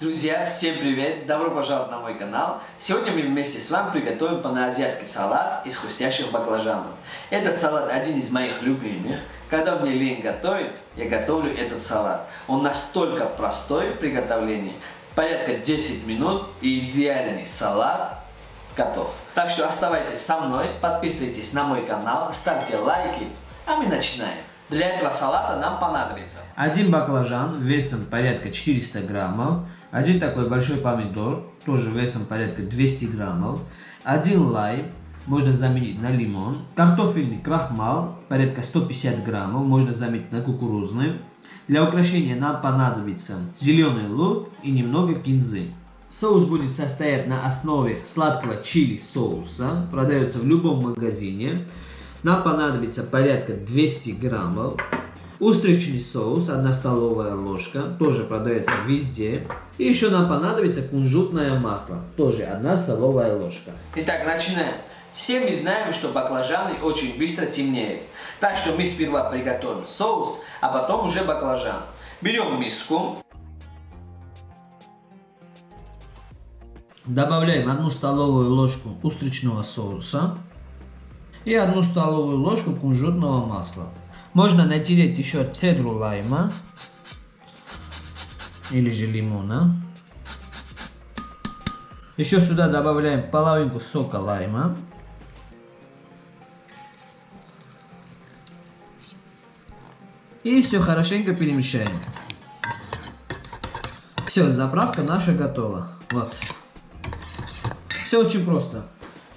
Друзья, всем привет! Добро пожаловать на мой канал! Сегодня мы вместе с вами приготовим паноазиатский салат из хрустящих баклажанов. Этот салат один из моих любимых. Когда мне лень готовить, я готовлю этот салат. Он настолько простой в приготовлении, порядка 10 минут и идеальный салат готов. Так что оставайтесь со мной, подписывайтесь на мой канал, ставьте лайки, а мы начинаем. Для этого салата нам понадобится один баклажан весом порядка 400 граммов, один такой большой помидор, тоже весом порядка 200 граммов, один лайм, можно заменить на лимон, картофельный крахмал, порядка 150 граммов, можно заменить на кукурузный. Для украшения нам понадобится зеленый лук и немного кинзы. Соус будет состоять на основе сладкого чили соуса, продается в любом магазине. Нам понадобится порядка 200 граммов. Устричный соус, 1 столовая ложка, тоже продается везде. И еще нам понадобится кунжутное масло, тоже 1 столовая ложка. Итак, начинаем. Все мы знаем, что баклажаны очень быстро темнеют. Так что мы сперва приготовим соус, а потом уже баклажан. Берем миску. Добавляем 1 столовую ложку устричного соуса и 1 столовую ложку кунжутного масла. Можно натереть еще цедру лайма или же лимона. Еще сюда добавляем половинку сока лайма. И все хорошенько перемешаем. Все, заправка наша готова. Вот. Все очень просто.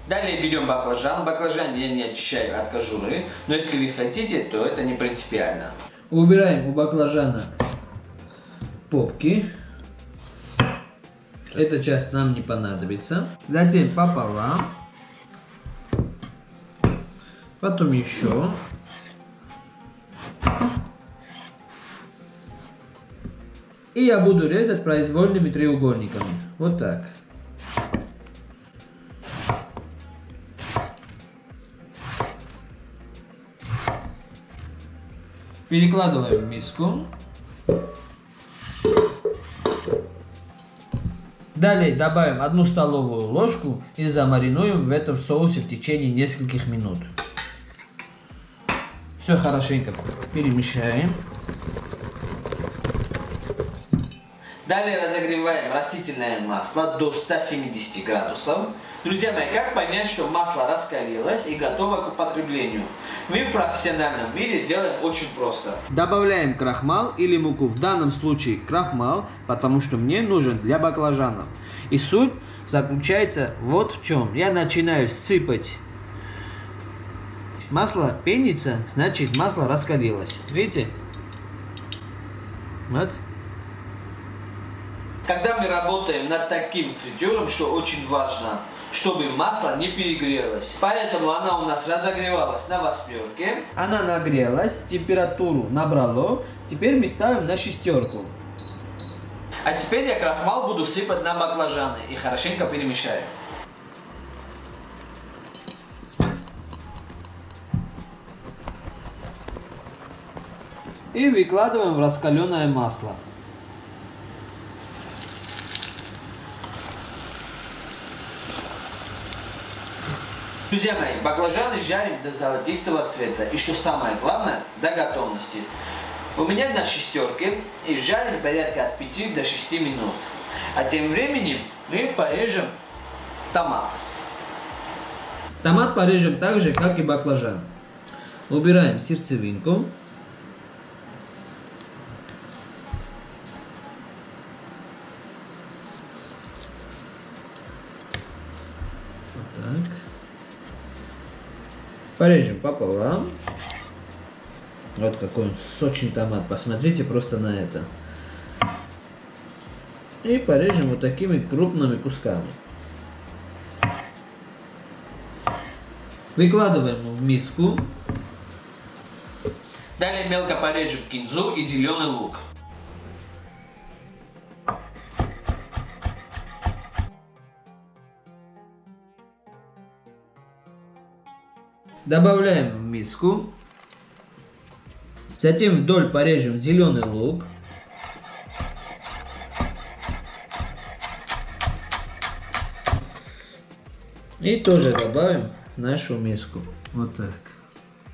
Далее берем баклажан. Баклажан я не очищаю от кожуры, но если вы хотите, то это не принципиально. Убираем у баклажана попки. Эта часть нам не понадобится. Затем пополам. Потом еще. И я буду резать произвольными треугольниками. Вот так. Перекладываем в миску. Далее добавим одну столовую ложку и замаринуем в этом соусе в течение нескольких минут. Все хорошенько перемешаем. Далее разогреваем растительное масло до 170 градусов. Друзья мои, как понять, что масло раскалилось и готово к употреблению? Мы в профессиональном мире делаем очень просто. Добавляем крахмал или муку. В данном случае крахмал, потому что мне нужен для баклажанов. И суть заключается вот в чем. Я начинаю сыпать масло пенится, значит масло раскалилось. Видите? Вот. Когда мы работаем над таким фритюром, что очень важно, чтобы масло не перегрелось. Поэтому она у нас разогревалась на восьмерке. Она нагрелась, температуру набрало. Теперь мы ставим на шестерку. А теперь я крахмал буду сыпать на баклажаны и хорошенько перемешаю. И выкладываем в раскаленное масло. Друзья мои, баклажаны жарим до золотистого цвета. И что самое главное, до готовности. У меня на шестерке и жарим порядка от 5 до 6 минут. А тем временем мы порежем томат. Томат порежем так же, как и баклажан. Убираем сердцевинку. Порежем пополам. Вот какой он сочный томат. Посмотрите просто на это. И порежем вот такими крупными кусками. Выкладываем в миску. Далее мелко порежем кинзу и зеленый лук. Добавляем в миску. Затем вдоль порежем зеленый лук. И тоже добавим в нашу миску. Вот так.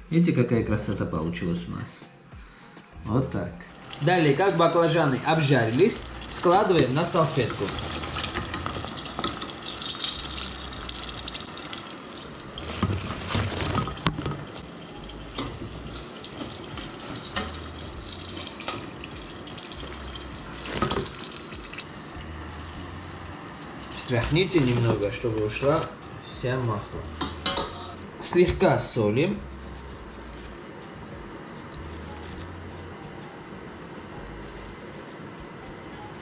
Видите, какая красота получилась у нас? Вот так. Далее, как баклажаны обжарились, складываем на салфетку. Встряхните немного, чтобы ушла вся масло. Слегка солим.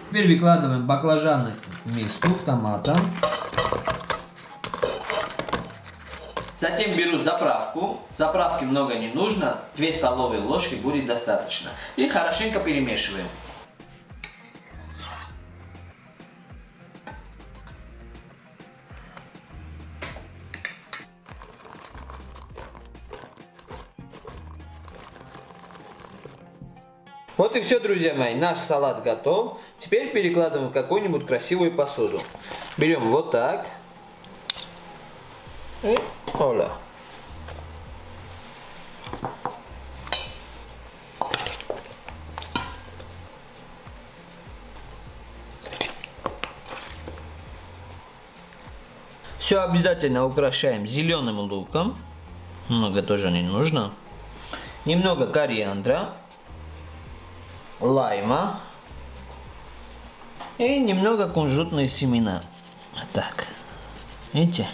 Теперь выкладываем баклажаны в миску, в томатом. Затем беру заправку. Заправки много не нужно. 2 столовые ложки будет достаточно. И хорошенько перемешиваем. Вот и все, друзья мои. Наш салат готов. Теперь перекладываем в какую-нибудь красивую посуду. Берем вот так. И оля. Все обязательно украшаем зеленым луком. Много тоже не нужно. Немного кориандра лайма и немного кунжутные семена. Так, видите?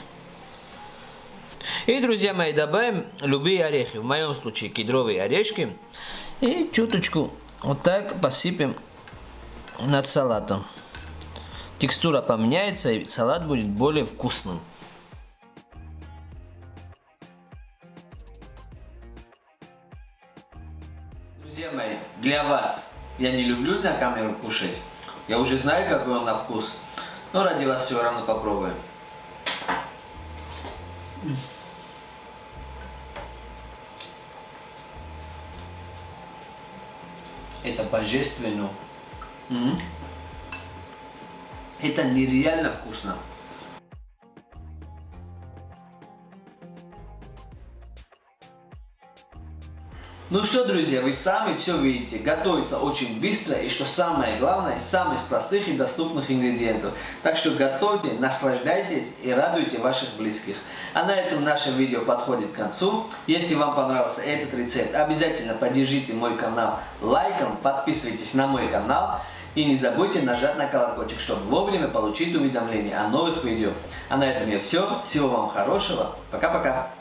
И, друзья мои, добавим любые орехи. В моем случае кедровые орешки. И чуточку вот так посыпем над салатом. Текстура поменяется, и салат будет более вкусным. Друзья мои, для вас я не люблю на камеру кушать. Я уже знаю, какой он на вкус. Но ради вас все равно попробуем. Это божественно. Это нереально вкусно. Ну что, друзья, вы сами все видите. Готовится очень быстро и, что самое главное, из самых простых и доступных ингредиентов. Так что готовьте, наслаждайтесь и радуйте ваших близких. А на этом наше видео подходит к концу. Если вам понравился этот рецепт, обязательно поддержите мой канал лайком, подписывайтесь на мой канал. И не забудьте нажать на колокольчик, чтобы вовремя получить уведомления о новых видео. А на этом я все. Всего вам хорошего. Пока-пока.